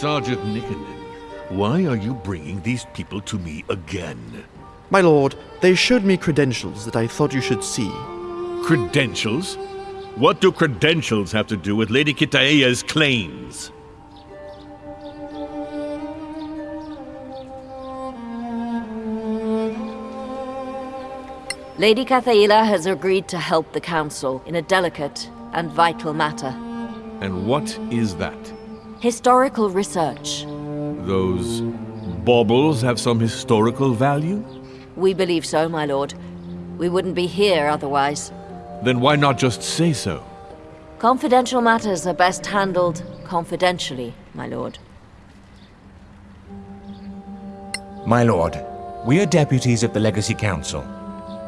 Sergeant Nickenden, why are you bringing these people to me again? My lord, they showed me credentials that I thought you should see. Credentials? What do credentials have to do with Lady Kythaela's claims? Lady Kythaela has agreed to help the Council in a delicate and vital matter. And what is that? Historical research. Those baubles have some historical value? We believe so, my lord. We wouldn't be here otherwise. Then why not just say so? Confidential matters are best handled confidentially, my lord. My lord, we are deputies of the Legacy Council.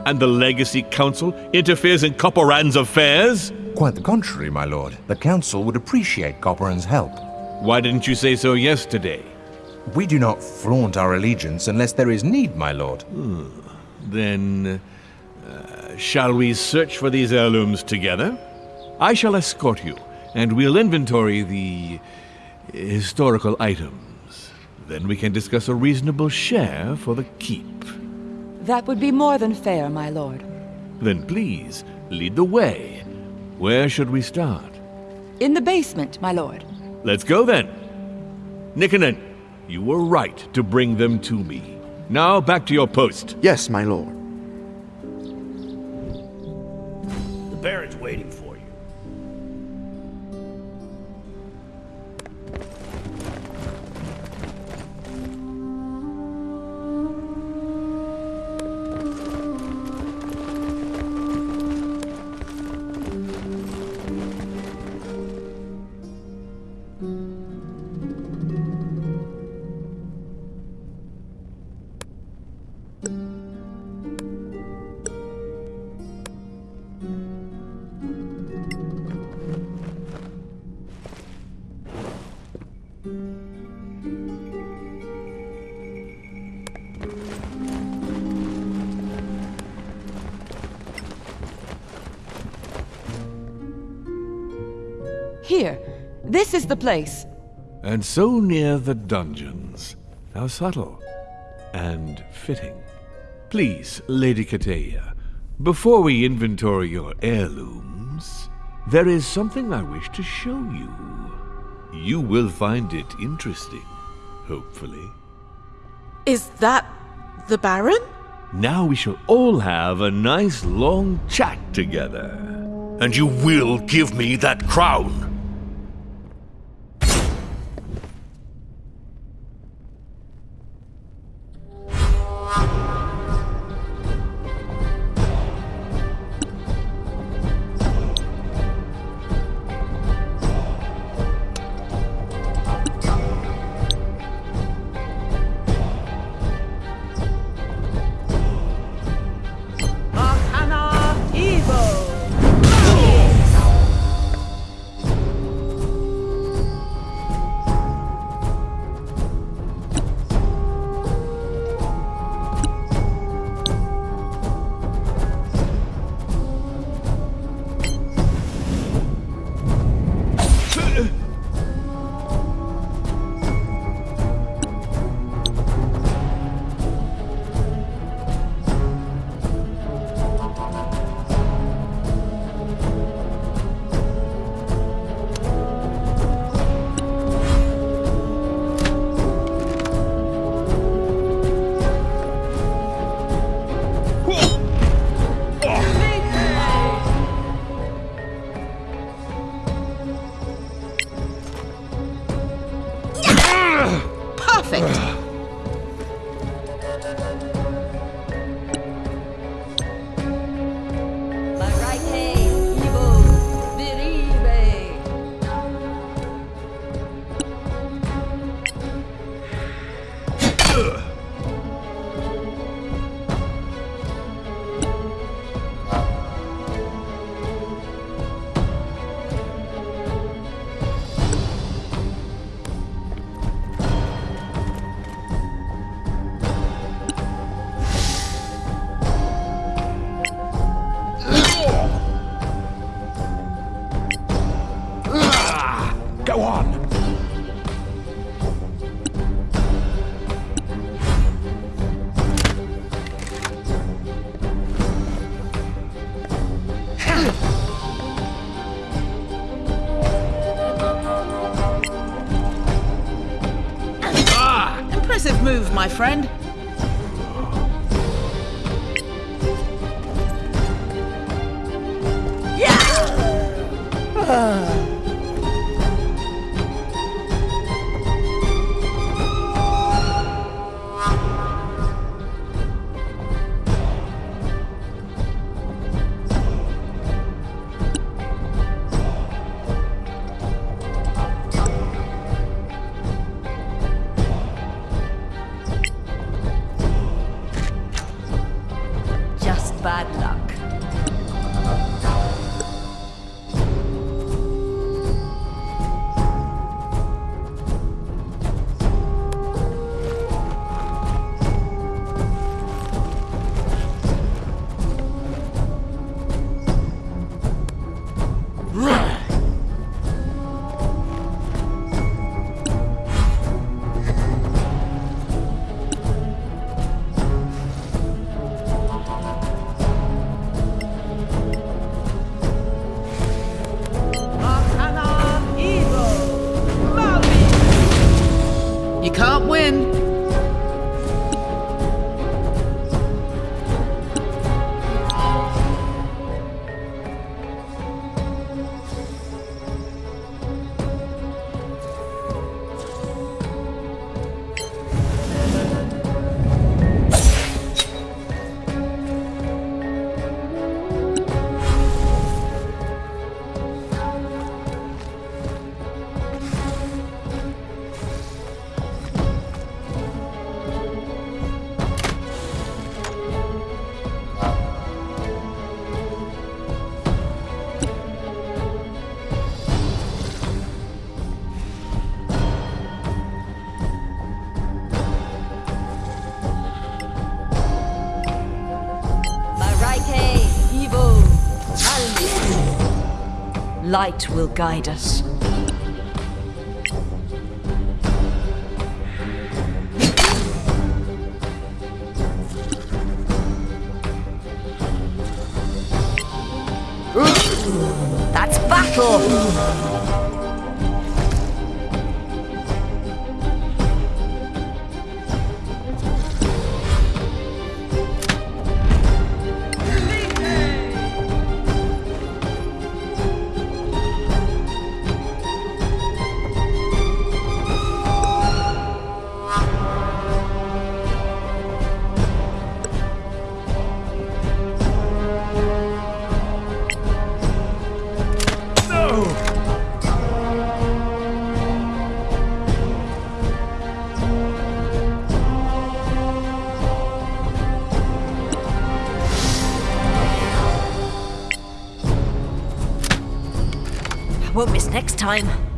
And the Legacy Council interferes in Coparann's affairs? Quite the contrary, my lord. The Council would appreciate Coparann's help. Why didn't you say so yesterday? We do not flaunt our allegiance unless there is need, my lord. Then, uh, shall we search for these heirlooms together? I shall escort you, and we'll inventory the historical items. Then we can discuss a reasonable share for the keep. That would be more than fair, my lord. Then please, lead the way. Where should we start? In the basement, my lord. Let's go then. Nikonen, you were right to bring them to me. Now back to your post. Yes, my lord. Is the place. And so near the dungeons. How subtle. And fitting. Please, Lady Kythaela, before we inventory your heirlooms, there is something I wish to show you. You will find it interesting, hopefully. Is that the Baron? Now we shall all have a nice long chat together. And you will give me that crown. Friend. Just Light will guide us. That's battle! Time.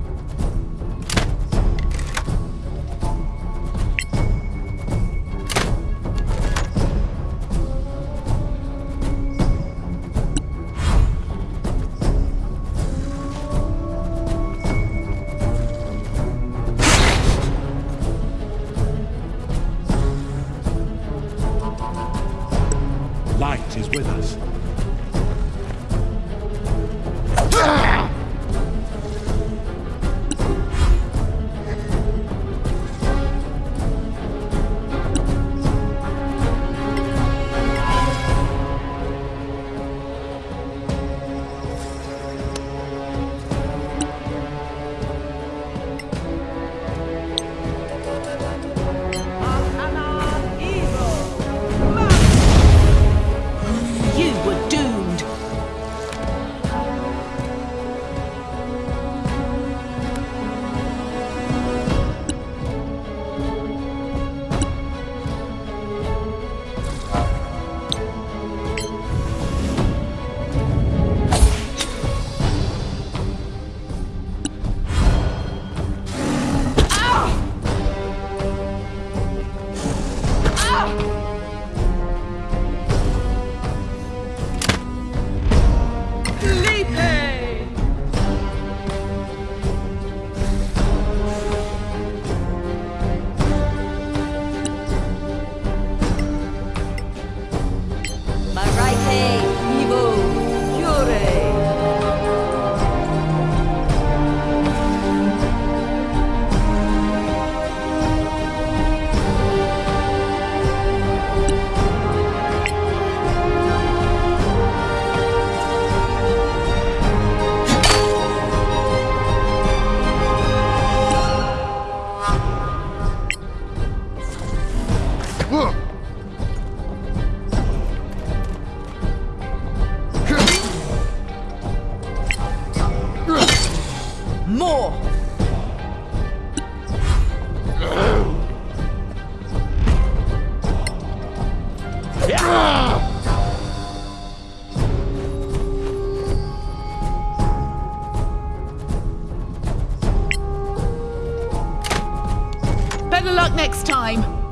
Better luck next time.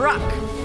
Well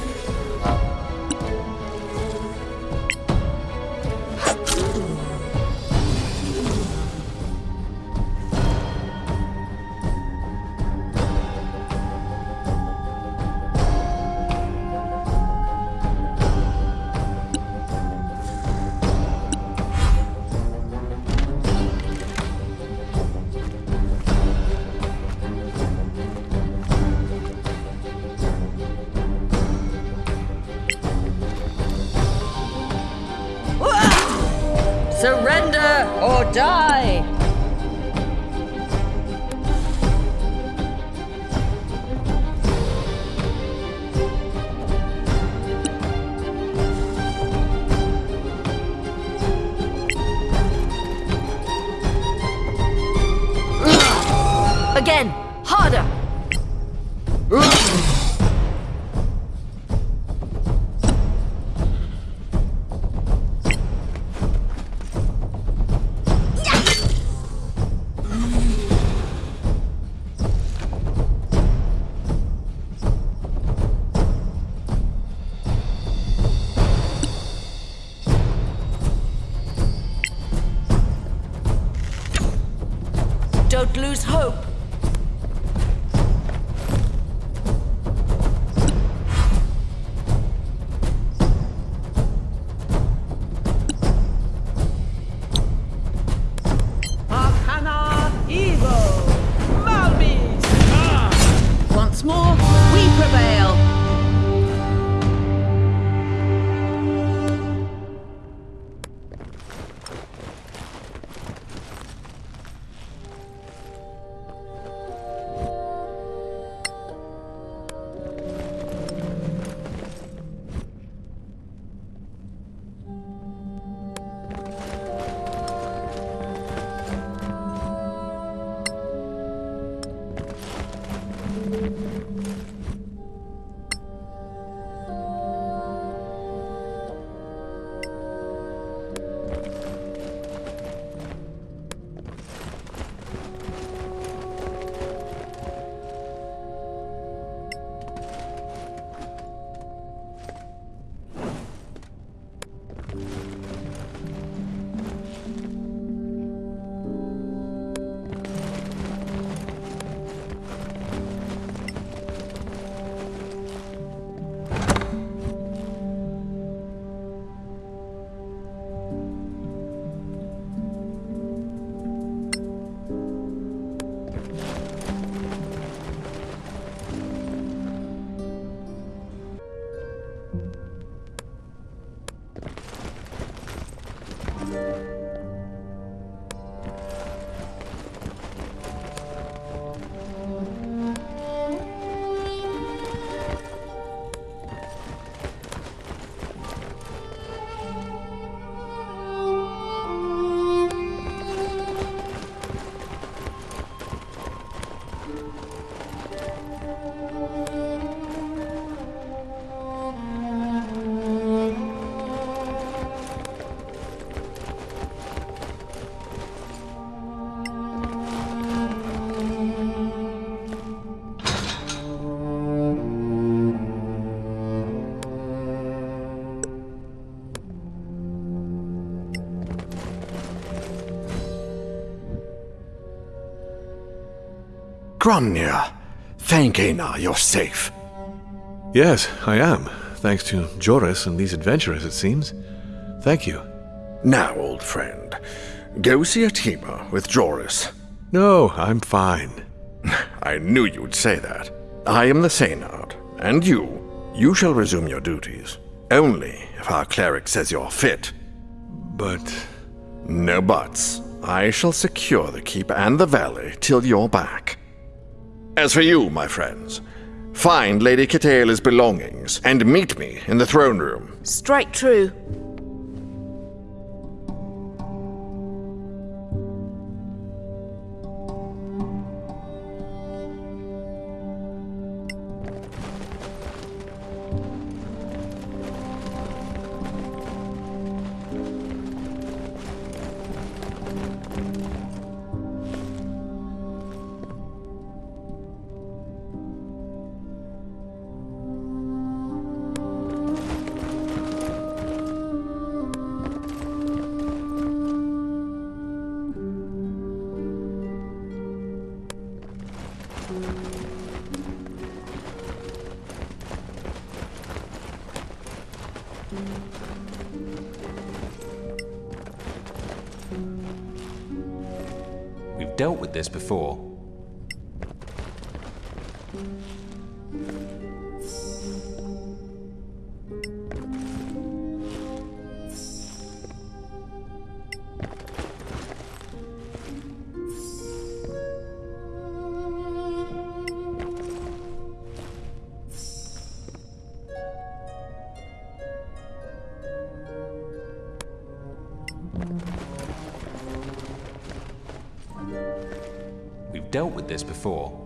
Gromnir, thank Einar you're safe. Yes, I am. Thanks to Joris and these adventurers, it seems. Thank you. Now, old friend, go see Atima with Joris. No, I'm fine. I knew you'd say that. I am the Seynard, and you, you shall resume your duties. Only if our cleric says you're fit. But. No buts. I shall secure the keep and the valley till you're back. As for you, my friends, find Lady Kythaela's belongings and meet me in the throne room. Strike true. With this before. With this before.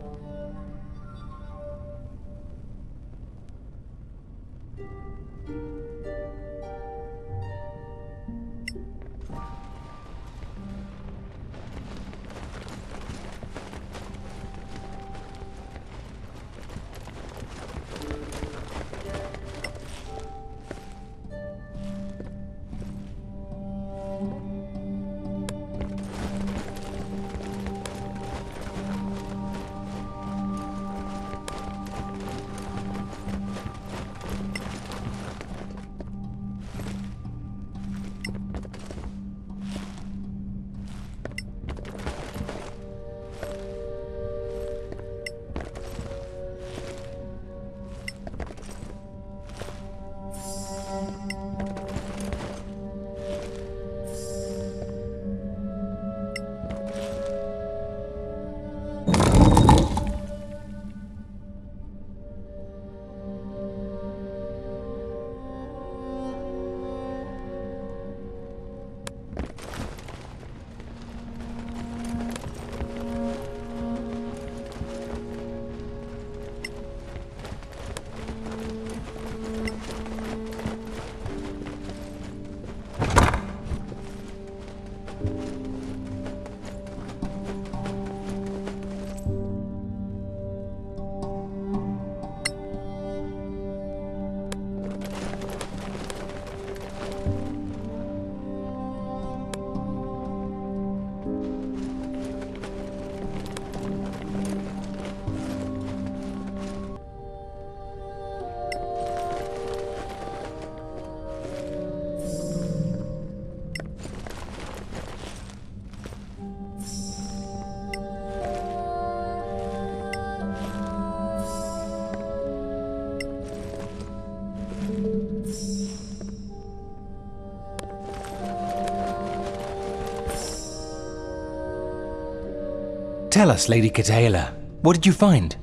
Tell us, Lady Kythaela, what did you find?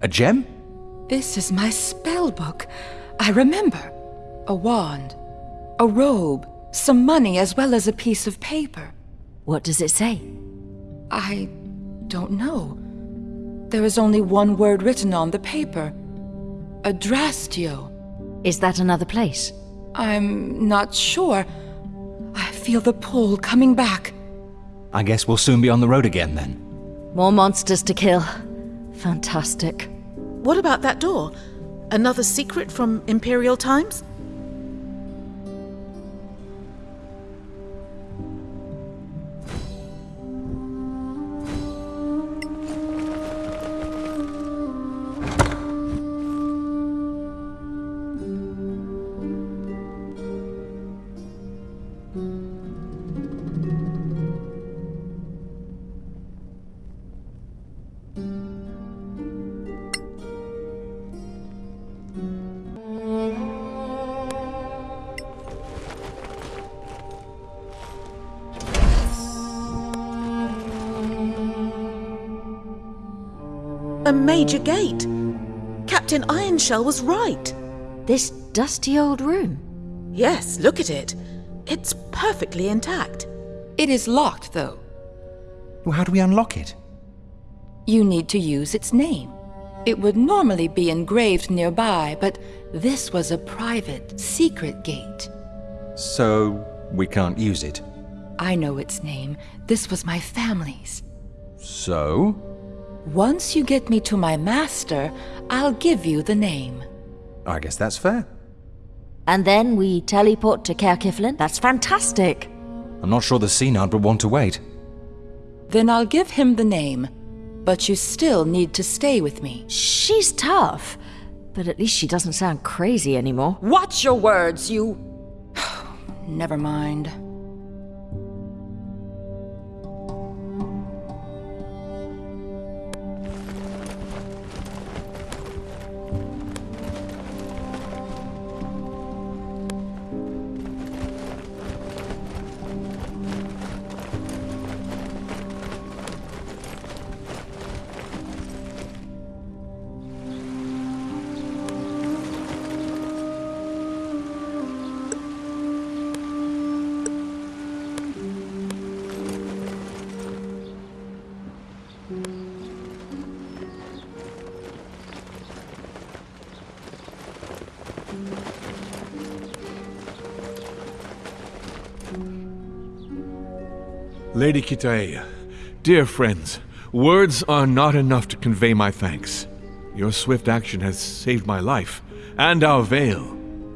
A gem? This is my spell book. I remember. A wand, a robe, some money, as well as a piece of paper. What does it say? I don't know. There is only one word written on the paper. Adrastio. Is that another place? I'm not sure. I feel the pull coming back. I guess we'll soon be on the road again then. More monsters to kill. Fantastic. What about that door? Another secret from Imperial times? Major gate. Captain Ironshell was right. This dusty old room. Yes, look at it. It's perfectly intact. It is locked, though. Well, how do we unlock it? You need to use its name. It would normally be engraved nearby, but this was a private, secret gate. So, we can't use it. I know its name. This was my family's. So? Once you get me to my master, I'll give you the name. I guess that's fair. And then we teleport to Caer Cyflen? That's fantastic. I'm not sure the Synod would want to wait. Then I'll give him the name. But you still need to stay with me. She's tough, but at least she doesn't sound crazy anymore. Watch your words, you. Never mind. Lady Kythaela, dear friends, words are not enough to convey my thanks. Your swift action has saved my life, and our veil.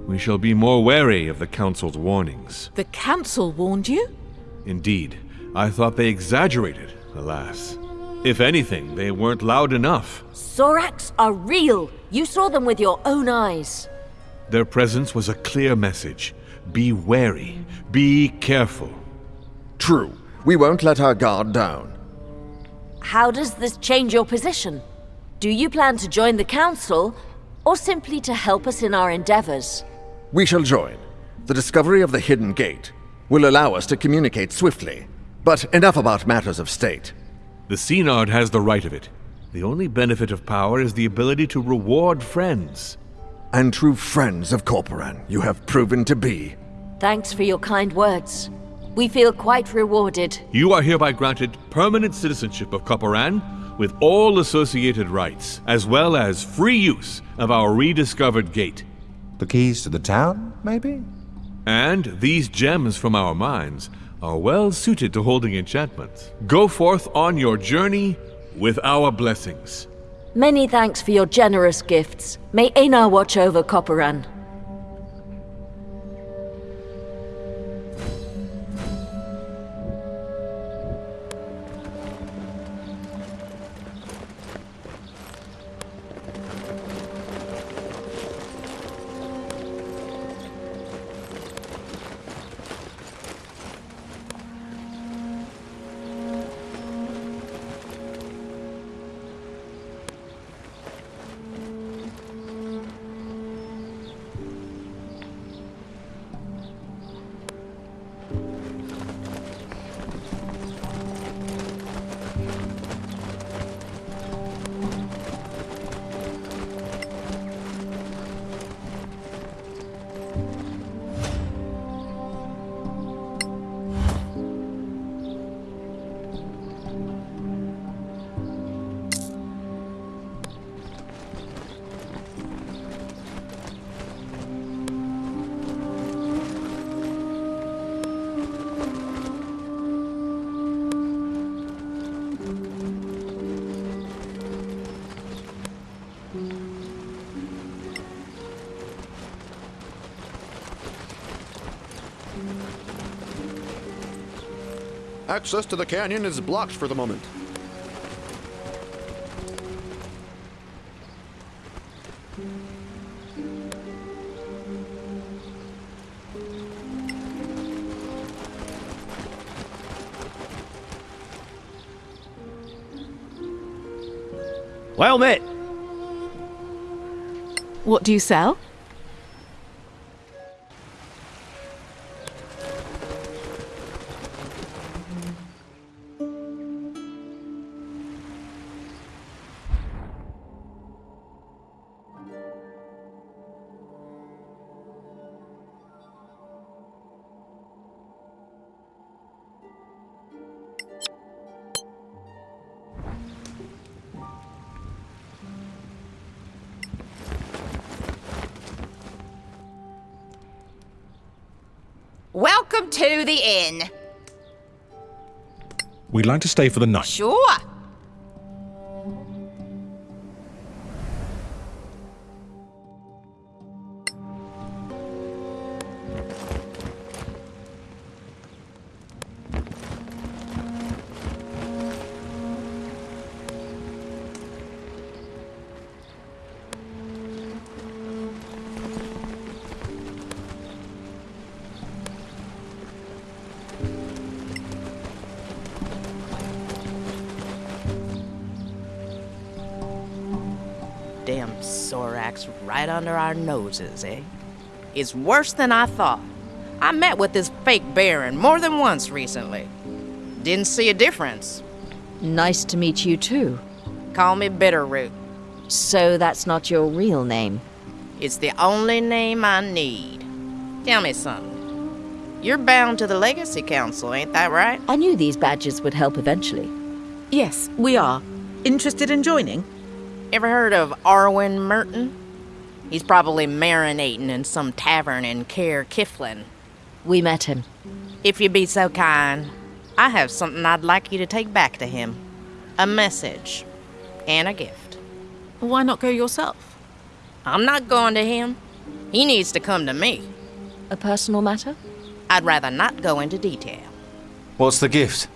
We shall be more wary of the Council's warnings. The Council warned you? Indeed, I thought they exaggerated, alas. If anything, they weren't loud enough. Soraks are real. You saw them with your own eyes. Their presence was a clear message. Be wary, be careful. True. We won't let our guard down. How does this change your position? Do you plan to join the Council, or simply to help us in our endeavors? We shall join. The discovery of the hidden gate will allow us to communicate swiftly. But enough about matters of state. The Synod has the right of it. The only benefit of power is the ability to reward friends. And true friends of Coparann you have proven to be. Thanks for your kind words. We feel quite rewarded. You are hereby granted permanent citizenship of Coparann with all associated rights, as well as free use of our rediscovered gate. The keys to the town, maybe? And these gems from our mines are well suited to holding enchantments. Go forth on your journey with our blessings. Many thanks for your generous gifts. May Einar watch over Coparann. Access to the canyon is blocked for the moment. Well met. What do you sell? Like to stay for the night. Sure. Soraks right under our noses, eh? It's worse than I thought. I met with this fake Baron more than once recently. Didn't see a difference. Nice to meet you too. Call me Bitterroot. So that's not your real name? It's the only name I need. Tell me something. You're bound to the Legacy Council, ain't that right? I knew these badges would help eventually. Yes, we are. Interested in joining? Ever heard of Arwen Merton? He's probably marinating in some tavern in Caer Cyflen. We met him. If you'd be so kind, I have something I'd like you to take back to him. A message. And a gift. Why not go yourself? I'm not going to him. He needs to come to me. A personal matter? I'd rather not go into detail. What's the gift?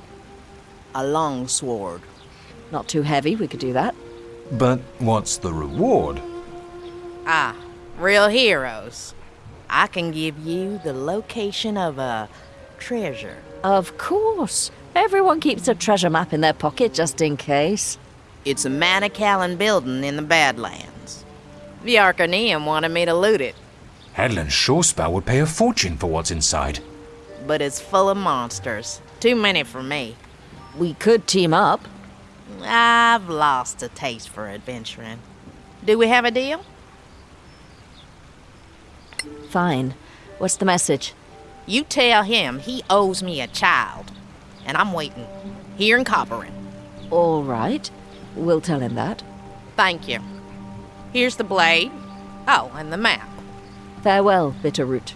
A long sword. Not too heavy, we could do that. But what's the reward? Ah, real heroes. I can give you the location of a treasure. Of course. Everyone keeps a treasure map in their pocket just in case. It's a Manacalon building in the Badlands. The Arcaneum wanted me to loot it, Hadlin Shorespell would pay a fortune for what's inside. but it's full of monsters. Too many for me. We could team up. I've lost a taste for adventuring. Do we have a deal? Fine. What's the message? You tell him he owes me a child, and I'm waiting. Here in Coparann. All right. We'll tell him that. Thank you. Here's the blade. Oh, and the map. Farewell, Bitterroot.